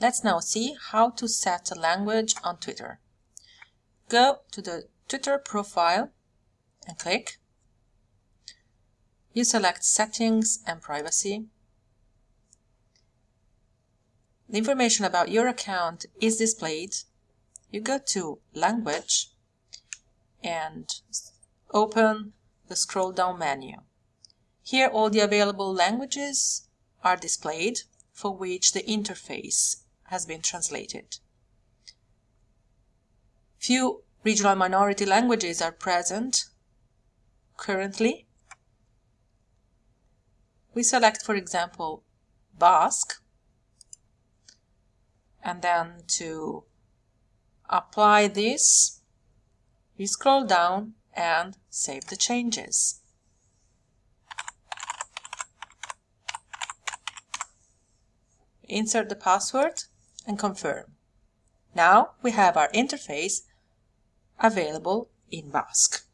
Let's now see how to set a language on Twitter. Go to the Twitter profile and click. You select Settings and Privacy. The information about your account is displayed. You go to Language and open the scroll down menu. Here all the available languages are displayed for which the interface has been translated. Few regional minority languages are present currently. We select, for example, Basque, and then to apply this, we scroll down and save the changes. Insert the password and confirm. Now we have our interface available in Basque.